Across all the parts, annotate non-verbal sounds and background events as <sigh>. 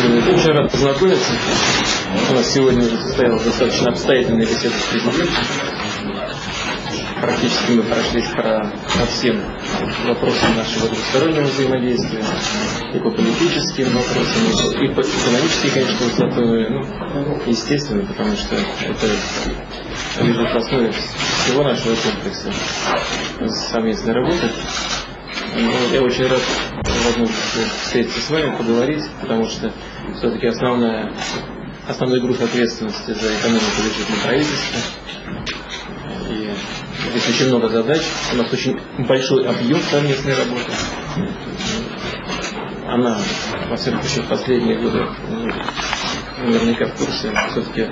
Очень рад познакомиться. У нас сегодня уже состоялась достаточно обстоятельная беседа с президентом. Практически мы прошлись по, по всем вопросам нашего двустороннего взаимодействия, и по политическим вопросам, и по экономическим, конечно, высотой, ну, естественно, потому что это лежит в основе всего нашего комплекса совместной работы. Ну, я очень рад возможности встретиться с вами, поговорить, потому что все-таки основная, основной груз ответственности за экономику лежит на правительстве. И здесь очень много задач. У нас очень большой объем совместной работы. Она, во всяком случае, в последние годы, наверняка в курсе, все-таки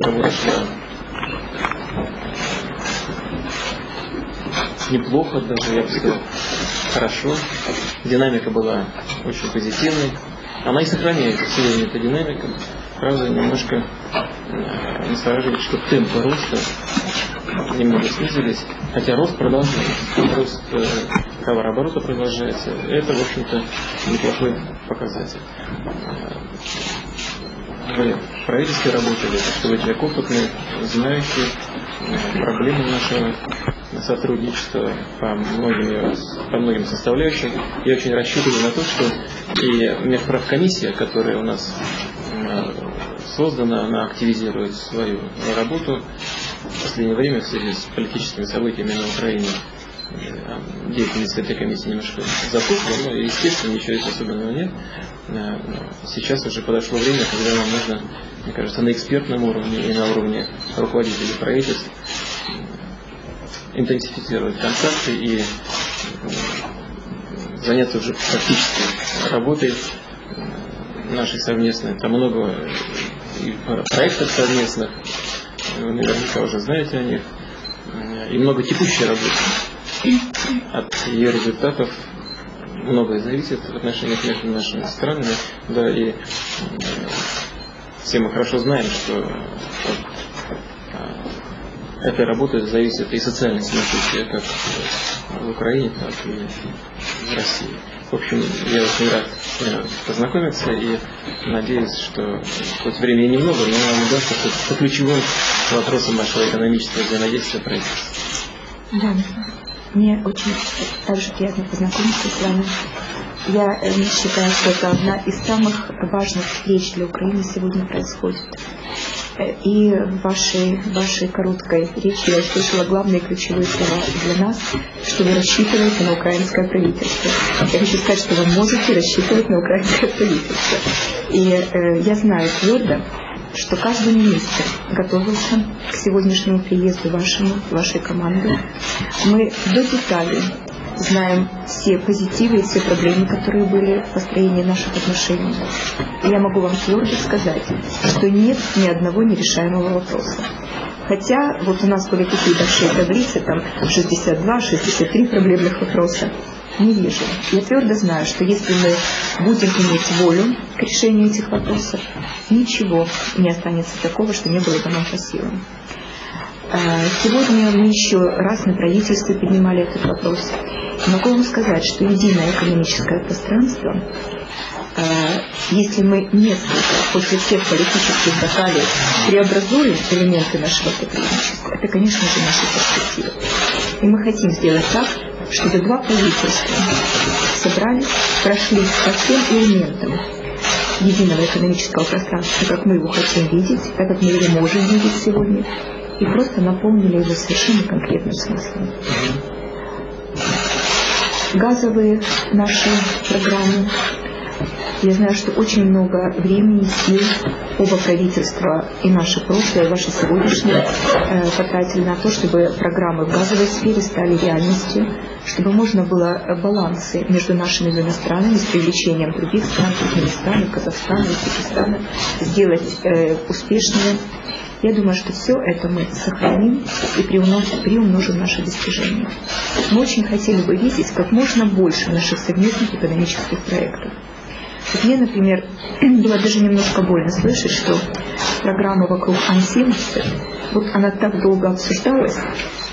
работа неплохо даже, я бы сказал, хорошо. Динамика была очень позитивной. Она и сохраняется сегодня, эта динамика. Правда, немножко э, настораживает, что темпы роста немного снизились, хотя рост продолжается. Рост э, товарооборота продолжается. Это, в общем-то, неплохой показатель. Вы в правительстве работали, что вы человек опытный, знающий э, проблемы нашего сотрудничество по многим, по многим составляющим. Я очень рассчитываю на то, что и межправкомиссия, которая у нас создана, она активизирует свою работу. В последнее время в связи с политическими событиями на Украине э, деятельность этой комиссии немножко затухла, но, естественно, ничего здесь особенного нет. Э, сейчас уже подошло время, когда нам нужно, мне кажется, на экспертном уровне и на уровне руководителей правительств интенсифицировать контакты и э, заняться уже практической работой э, нашей совместной. Там много и проектов совместных, вы наверняка уже знаете о них, и много текущей работы. От ее результатов многое зависит в отношениях между нашими странами, да, и э, все мы хорошо знаем, что этой работы зависит и социальное самочувствие как в Украине, так и в России. В общем, я очень рад э, познакомиться и надеюсь, что хоть времени немного, но нам удастся по ключевым вопросам нашего экономического взаимодействия пройти. Да, мне очень также приятно познакомиться с вами. Я э, считаю, что это одна из самых важных встреч для Украины сегодня происходит. И в вашей, вашей короткой речи я услышала главные ключевые слова для нас, что вы рассчитываете на украинское правительство. Я хочу сказать, что вы можете рассчитывать на украинское правительство. И э, я знаю твердо, что каждый министр готовился к сегодняшнему приезду вашему, вашей команды. Мы до деталей знаем все позитивы и все проблемы, которые были в построении наших отношений. И я могу вам твердо сказать, что нет ни одного нерешаемого вопроса. Хотя вот у нас были такие большие таблицы, там 62, 63 проблемных вопроса. Не вижу. Я твердо знаю, что если мы будем иметь волю к решению этих вопросов, ничего не останется такого, что не было бы нам по силам. А, сегодня мы еще раз на правительстве поднимали этот вопрос. Могу вам сказать, что единое экономическое пространство, а, если мы несколько после всех политических баталий преобразуем элементы нашего сотрудничества, это, конечно же, наша перспектива. И мы хотим сделать так, чтобы два правительства собрались, прошли по всем элементам единого экономического пространства, как мы его хотим видеть, так как мы его можем видеть сегодня, и просто наполнили его совершенно конкретным смыслом. Газовые наши программы. Я знаю, что очень много времени, сил оба правительства и наше прошлое, и ваше сегодняшнее э, потратили на то, чтобы программы в газовой сфере стали реальностью, чтобы можно было балансы между нашими двумя странами с привлечением других стран, Туркменистана, Казахстана, Узбекистана, сделать э, успешными я думаю, что все это мы сохраним и приумножим, приумножим наши достижения. Мы очень хотели бы видеть как можно больше наших совместных экономических проектов. Вот мне, например, <clears throat> было даже немножко больно слышать, что программа вокруг Ан-70, вот она так долго обсуждалась,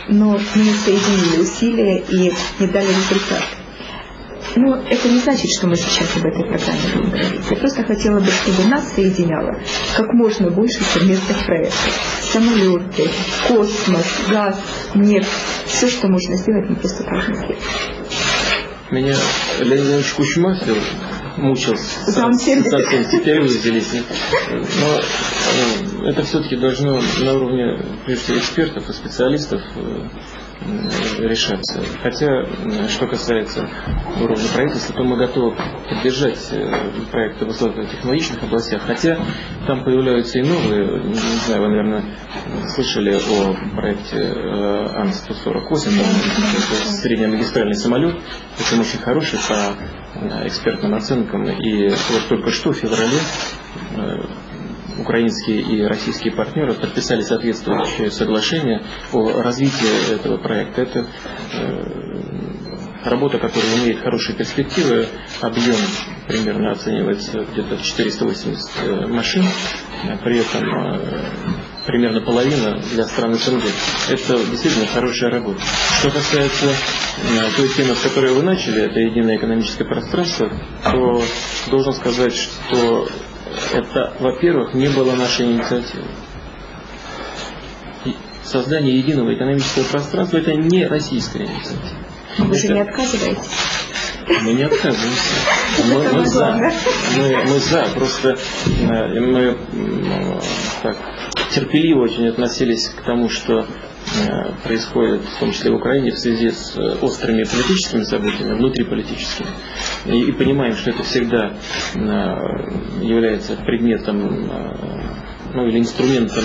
но мы соединили усилия и не дали результат. Но это не значит, что мы сейчас об этой программе будем говорить. Я просто хотела бы, чтобы нас соединяло как можно больше совместных проектов. Самолеты, космос, газ, нефть. Все, что можно сделать, мы просто должны сделать. Меня Леонид Ильич Кучма все мучил совсем, теперь вы взялись. Но это все-таки должно на уровне, прежде всего, экспертов и специалистов э, решаться. Хотя, что касается уровня правительства, то мы готовы поддержать э, проекты в высокотехнологичных областях, хотя там появляются и новые, не знаю, вы, наверное, слышали о проекте э, Ан-148, это среднемагистральный самолет, это очень хороший по экспертным оценкам, и вот только что в феврале украинские и российские партнеры подписали соответствующее соглашение о развитии этого проекта. Это э, работа, которая имеет хорошие перспективы, объем примерно оценивается где-то в 480 э, машин, при этом э, примерно половина для стран СНГ. Это действительно хорошая работа. Что касается той темы, с которой вы начали, это единое экономическое пространство, то должен сказать, что это, во-первых, не было нашей инициативы. Создание единого экономического пространства – это не российская инициатива. Вы же не отказываетесь? Мы не отказываемся. <laughs> Мы, мы за. Мы, мы за. Просто э, мы так, терпеливо очень относились к тому, что Э, происходит, в том числе в Украине, в связи с э, острыми политическими событиями, внутриполитическими. И, и понимаем, что это всегда э, является предметом ну, или инструментом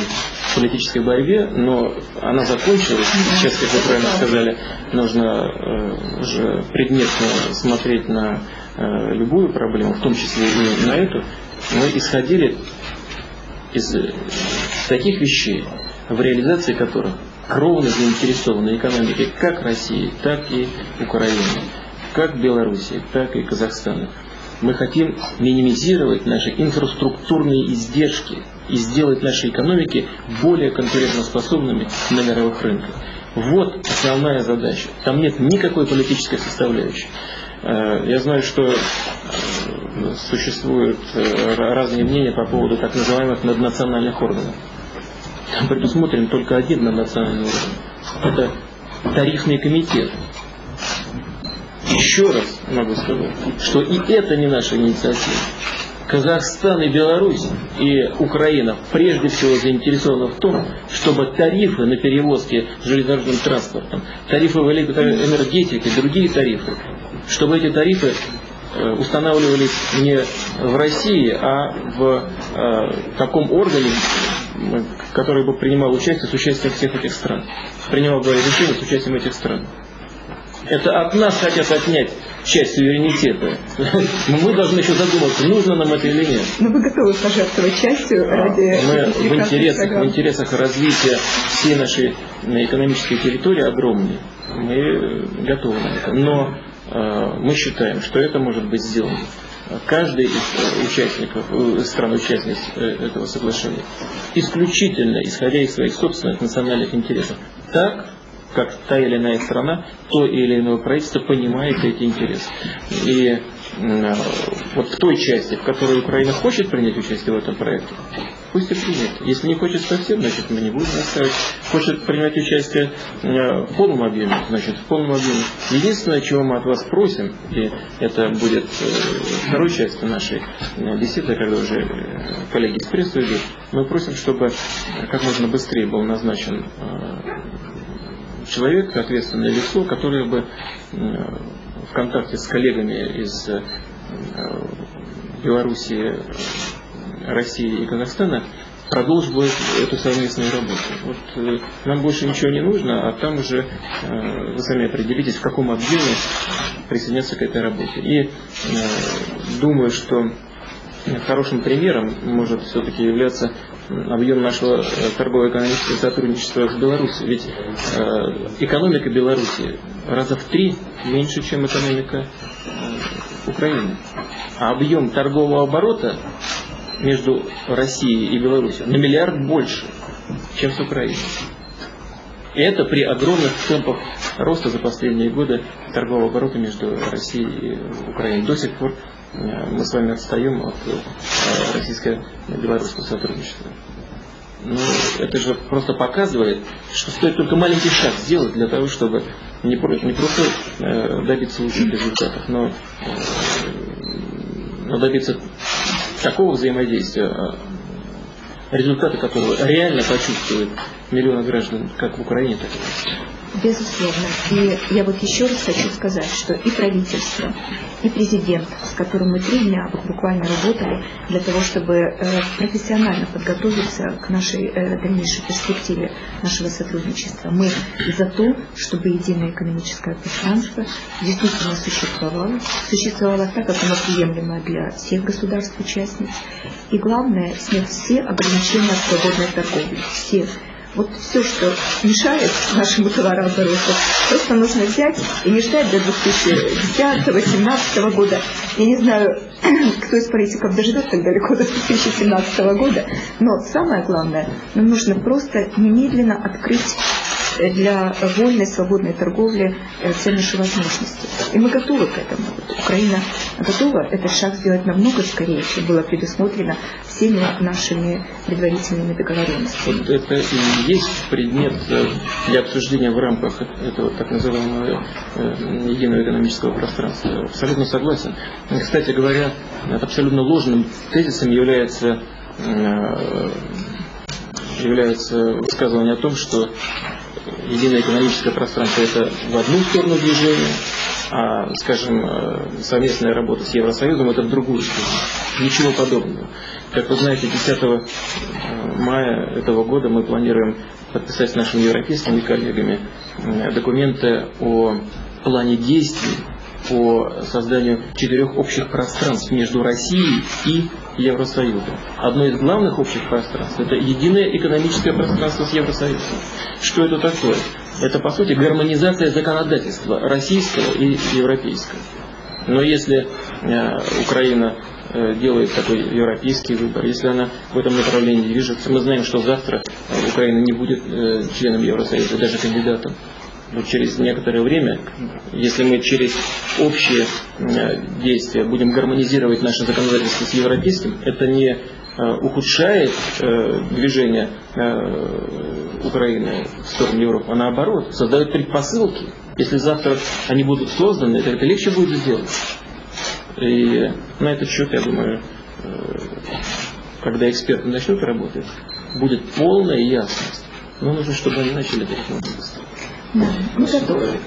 политической борьбе, но она закончилась. Сейчас, как вы правильно сказали, нужно уже предметно смотреть на любую проблему, в том числе и на эту. Мы исходили из таких вещей, в реализации которых кровно заинтересованы экономикой как России, так и Украины, как Белоруссии, так и Казахстана. Мы хотим минимизировать наши инфраструктурные издержки и сделать наши экономики более конкурентоспособными на мировых рынках. Вот основная задача. Там нет никакой политической составляющей. Э, я знаю, что существуют э, разные мнения по поводу так называемых наднациональных органов предусмотрен только один на национальном уровне. Это тарифный комитет. Еще раз могу сказать, что и это не наша инициатива. Казахстан и Беларусь и Украина прежде всего заинтересованы в том, чтобы тарифы на перевозки железнодорожным транспортом, тарифы в электроэнергетике, другие тарифы, чтобы эти тарифы устанавливались не в России, а в э, таком органе, который бы принимал участие с участием всех этих стран. Принимал бы решения с участием этих стран. Это от нас хотят отнять часть суверенитета. <laughs> Мы должны еще задуматься, нужно нам это или нет. Но вы готовы пожертвовать частью ради Мы в интересах, в интересах развития всей нашей экономической территории огромной. Мы готовы на это. Но э, мы считаем, что это может быть сделано. Каждый из участников, э, стран-участниц э, этого соглашения, исключительно исходя из своих собственных национальных интересов, так, как та или иная страна, то или иное правительство понимает эти интересы. И вот в той части, в которой Украина хочет принять участие в этом проекте, пусть и примет. Если не хочет совсем, значит мы не будем настаивать. Хочет принимать участие э, в полном объеме, значит в полном объеме. Единственное, чего мы от вас просим, и это будет э, второй частью нашей э, беседы, когда уже коллеги из прессы идут, мы просим, чтобы как можно быстрее был назначен человек, ответственное лицо, которое бы в контакте с коллегами из Белоруссии, России и Казахстана продолжить эту совместную работу. Вот, э, нам больше ничего не нужно, а там уже э, вы сами определитесь, в каком объеме присоединяться к этой работе. И э, думаю, что хорошим примером может все-таки являться объем нашего торгово-экономического сотрудничества с Беларусью. Ведь экономика Беларуси раза в три меньше, чем экономика Украины. А объем торгового оборота между Россией и Беларусью на миллиард больше, чем с Украиной. И это при огромных темпах роста за последние годы торгового оборота между Россией и Украиной. До сих пор э, мы с вами отстаем от э, российско-белорусского сотрудничества. Ну, это же просто показывает, что стоит только маленький шаг сделать для того, чтобы не, не просто э, добиться лучших результатов, но, но добиться такого взаимодействия, результаты которого реально почувствуют миллионы граждан как в Украине, так и в России. Безусловно. И я вот еще раз хочу сказать, что и правительство, и президент, с которым мы три дня вот буквально работали для того, чтобы э, профессионально подготовиться к нашей э, дальнейшей перспективе нашего сотрудничества. Мы за то, чтобы единое экономическое пространство действительно существовало, существовало так, как оно приемлемо для всех государств-участниц. И главное, снять все ограничения свободной торговли. Все вот все, что мешает нашему товарообороту, просто нужно взять и не ждать до 2010-2017 года. Я не знаю, <clears throat> кто из политиков доживет так далеко до 2017 года, но самое главное, нам нужно просто немедленно открыть для вольной, свободной торговли э, все наши возможности. И мы готовы к этому. Украина готова этот шаг сделать намного скорее, чем было предусмотрено всеми нашими предварительными договоренностями. Вот это и есть предмет э, для обсуждения в рамках этого так называемого э, единого экономического пространства. Абсолютно согласен. Кстати говоря, абсолютно ложным тезисом является является высказывание о том, что единое экономическое пространство это в одну сторону движения, а, скажем, э, совместная работа с Евросоюзом это в другую сторону. Ничего подобного. Как вы знаете, 10 э, мая этого года мы планируем подписать с нашими европейскими коллегами э, документы о плане действий по созданию четырех общих пространств между Россией и Евросоюзом. Одно из главных общих пространств – это единое экономическое пространство с Евросоюзом. Что это такое? Это, по сути, гармонизация законодательства российского и европейского. Но если э, Украина э, делает такой европейский выбор, если она в этом направлении движется, мы знаем, что завтра э, Украина не будет э, членом Евросоюза, даже кандидатом но через некоторое время, если мы через общие э, действия будем гармонизировать наше законодательство с европейским, это не э, ухудшает э, движение Украины в сторону Европы, а наоборот, создает предпосылки. Если завтра они будут созданы, то это легче будет сделать. И на этот счет, я думаю, когда эксперты начнут работать, будет полная ясность. Но нужно, чтобы они начали это быстро. Да, мы готовы.